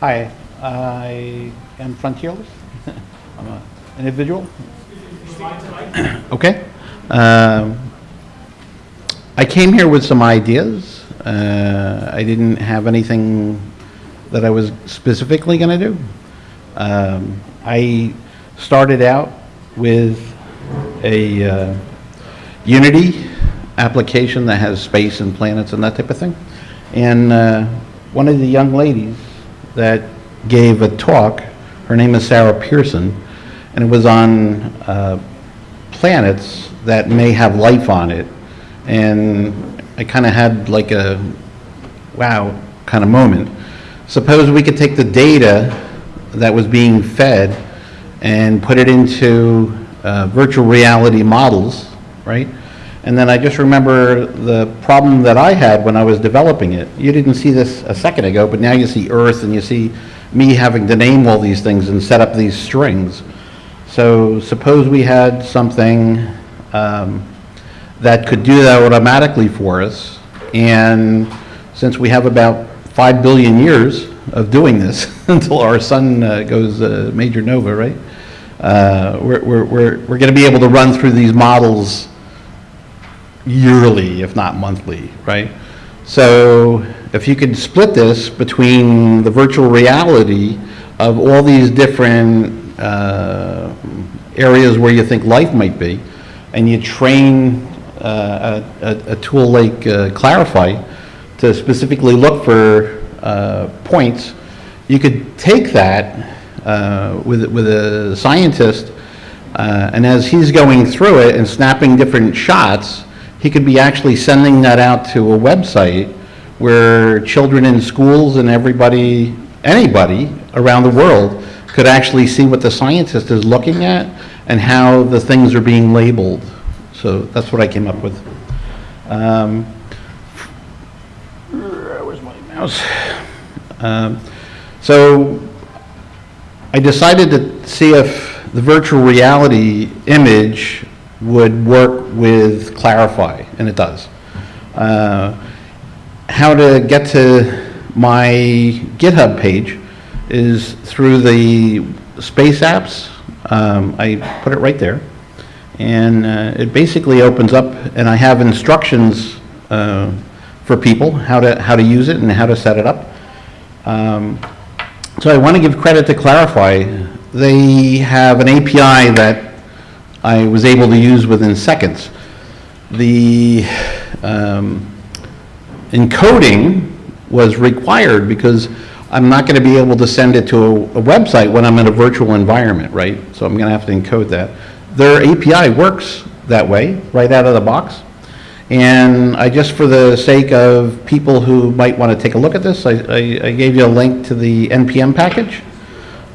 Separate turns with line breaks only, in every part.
Hi, I am frontierless. I'm an individual. Okay. Um, I came here with some ideas. Uh, I didn't have anything that I was specifically going to do. Um, I started out with a uh, Unity application that has space and planets and that type of thing. And uh, one of the young ladies that gave a talk, her name is Sarah Pearson, and it was on uh, planets that may have life on it. And I kind of had like a wow kind of moment. Suppose we could take the data that was being fed and put it into uh, virtual reality models, right? And then I just remember the problem that I had when I was developing it. You didn't see this a second ago, but now you see Earth and you see me having to name all these things and set up these strings. So suppose we had something um, that could do that automatically for us. And since we have about 5 billion years of doing this until our sun uh, goes uh, major nova, right? Uh, We're, we're, we're, we're going to be able to run through these models yearly, if not monthly, right? So if you could split this between the virtual reality of all these different uh, areas where you think life might be, and you train uh, a, a- tool like uh, Clarifai to specifically look for uh, points, you could take that uh, with, with a scientist, uh, and as he's going through it and snapping different shots, he could be actually sending that out to a website where children in schools and everybody, anybody around the world could actually see what the scientist is looking at and how the things are being labeled. So that's what I came up with. Um, Where's my mouse? Um, So I decided to see if the virtual reality image would work with Clarifai, and it does. Uh, How to get to my GitHub page is through the Space Apps. Um, I put it right there. And uh, it basically opens up, and I have instructions uh, for people, how to, how to use it and how to set it up. Um, So I want to give credit to Clarifai. They have an API that I was able to use within seconds. The um, encoding was required because I'm not going to be able to send it to a a website when I'm in a virtual environment, right? So I'm going to have to encode that. Their API works that way, right out of the box. And I, just for the sake of people who might want to take a look at this, I, I- I gave you a link to the NPM package,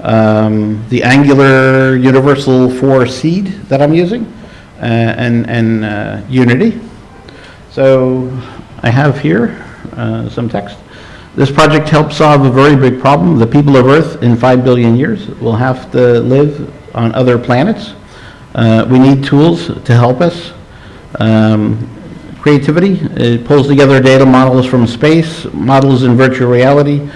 um, the Angular Universal 4 seed that I'm using, uh, and, and uh, Unity. So I have here uh, some text. This project helps solve a very big problem. The people of Earth in 5 billion years will have to live on other planets. Uh, We need tools to help us. Um, Creativity, it pulls together data models from space, models in virtual reality,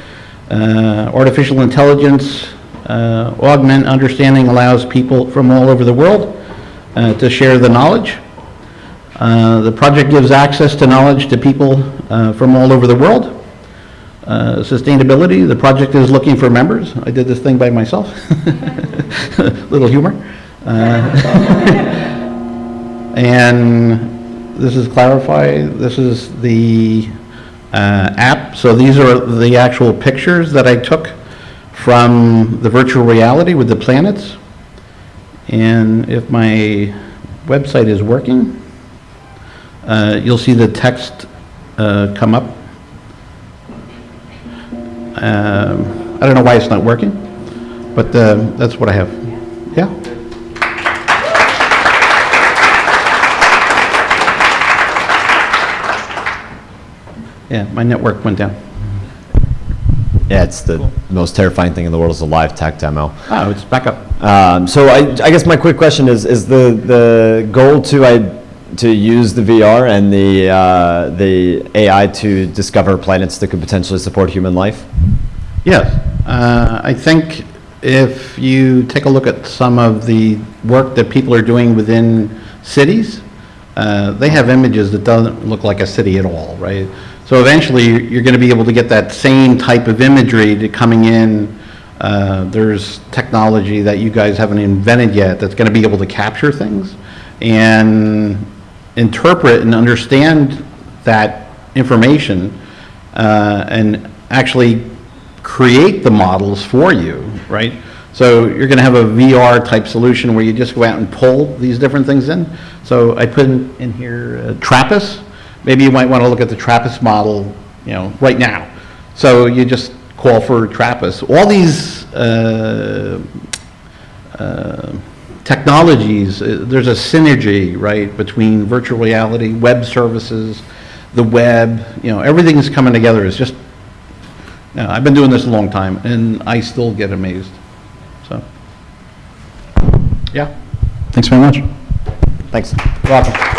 uh, artificial intelligence, uh, augment understanding allows people from all over the world uh, to share the knowledge. Uh, The project gives access to knowledge to people uh, from all over the world. Uh, Sustainability, the project is looking for members. I did this thing by myself. Little humor. Uh, And this is Clarifai, this is the app. So these are the actual pictures that I took from the virtual reality with the planets. And if my website is working, uh, you'll see the text uh, come up. Um, I don't know why it's not working, but uh, that's what I have. Yeah? Yeah, my network went down.
Yeah, it's the most terrifying thing in the world is a live tech demo.
Oh, it's back up.
Um, so I, I guess my quick question is, is the, the goal to, I, to use the VR and the, uh, the AI to discover planets that could potentially support human life?
Yes. Uh, I think if you take a look at some of the work that people are doing within cities, uh, they have images that doesn't look like a city at all, right? So eventually, you're going to be able to get that same type of imagery to coming in. Uh, There's technology that you guys haven't invented yet that's going to be able to capture things and interpret and understand that information uh, and actually create the models for you, right? So you're going to have a VR-type solution where you just go out and pull these different things in. So I put in in here uh, Trappist. Maybe you might want to look at the Trappist model, you know, right now. So you just call for Trappist. All these uh, uh, technologies, uh, there's a synergy, right, between virtual reality, web services, the web, you know, everything is coming together. It's just, you know, I've been doing this a long time, and I still get amazed, so. Yeah,
Thanks very much.
Thanks.
welcome.